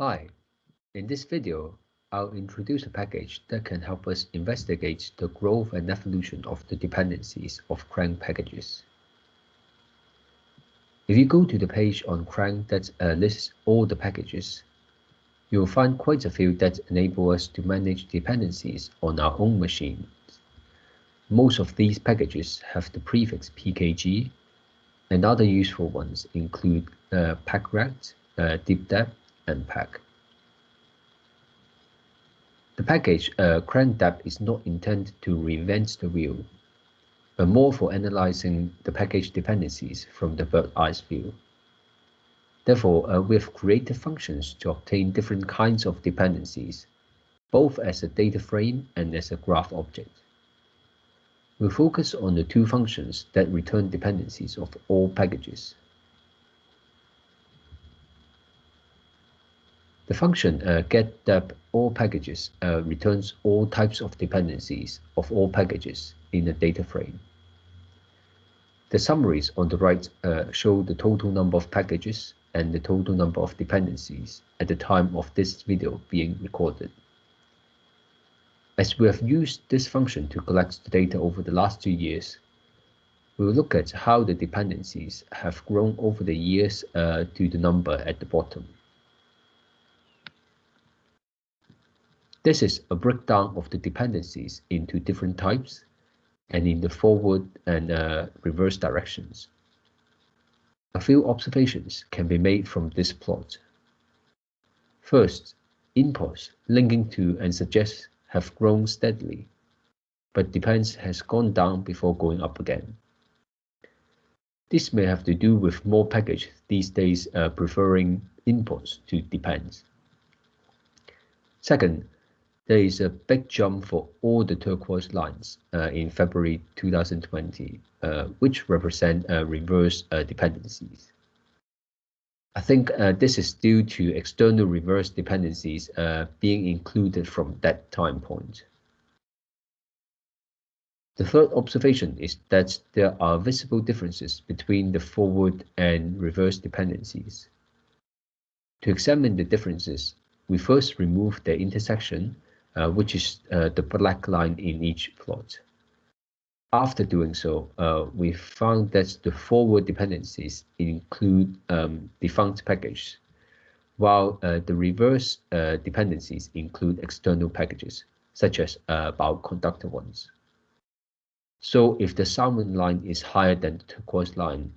Hi, in this video, I'll introduce a package that can help us investigate the growth and evolution of the dependencies of CRAN packages. If you go to the page on CRAN that uh, lists all the packages, you'll find quite a few that enable us to manage dependencies on our own machines. Most of these packages have the prefix pkg, and other useful ones include uh, packrat, uh, and pack. The package uh, crandep is not intended to reinvent the wheel, but more for analyzing the package dependencies from the bird-eyes view. Therefore, uh, we have created functions to obtain different kinds of dependencies, both as a data frame and as a graph object. We'll focus on the two functions that return dependencies of all packages. The function uh, getDep all packages uh, returns all types of dependencies of all packages in a data frame. The summaries on the right uh, show the total number of packages and the total number of dependencies at the time of this video being recorded. As we have used this function to collect the data over the last two years, we will look at how the dependencies have grown over the years uh, to the number at the bottom. This is a breakdown of the dependencies into different types and in the forward and uh, reverse directions. A few observations can be made from this plot. First, imports linking to and suggests have grown steadily, but depends has gone down before going up again. This may have to do with more packages these days uh, preferring imports to depends. Second, there is a big jump for all the turquoise lines uh, in February 2020, uh, which represent uh, reverse uh, dependencies. I think uh, this is due to external reverse dependencies uh, being included from that time point. The third observation is that there are visible differences between the forward and reverse dependencies. To examine the differences, we first remove their intersection uh, which is uh, the black line in each plot. After doing so, uh, we found that the forward dependencies include um, defunct packages, while uh, the reverse uh, dependencies include external packages, such as Bioconductor ones. So if the salmon line is higher than the turquoise line,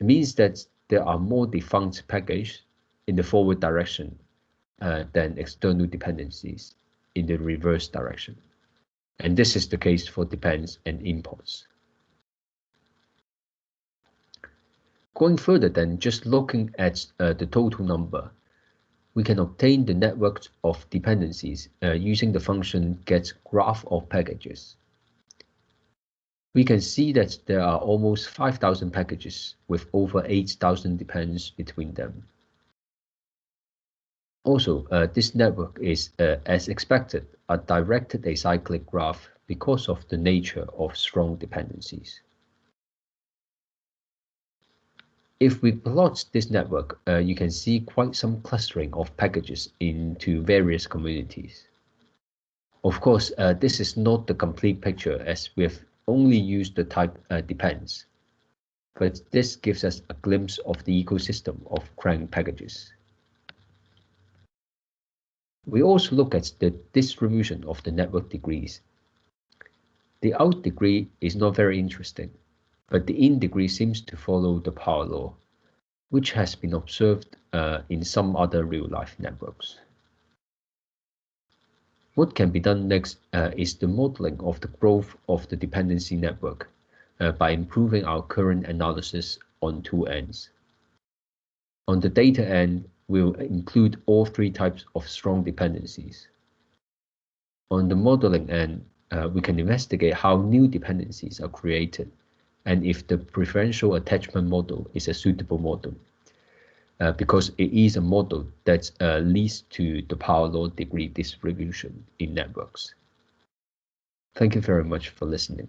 it means that there are more defunct packages in the forward direction than external dependencies in the reverse direction. And this is the case for depends and imports. Going further than just looking at uh, the total number, we can obtain the network of dependencies uh, using the function get graph of packages. We can see that there are almost 5,000 packages with over 8,000 depends between them. Also, uh, this network is, uh, as expected, a directed acyclic graph because of the nature of strong dependencies. If we plot this network, uh, you can see quite some clustering of packages into various communities. Of course, uh, this is not the complete picture as we've only used the type uh, depends, but this gives us a glimpse of the ecosystem of CRAN packages. We also look at the distribution of the network degrees. The out degree is not very interesting, but the in degree seems to follow the power law, which has been observed uh, in some other real-life networks. What can be done next uh, is the modeling of the growth of the dependency network uh, by improving our current analysis on two ends. On the data end, will include all three types of strong dependencies. On the modeling end, uh, we can investigate how new dependencies are created and if the preferential attachment model is a suitable model, uh, because it is a model that uh, leads to the power law degree distribution in networks. Thank you very much for listening.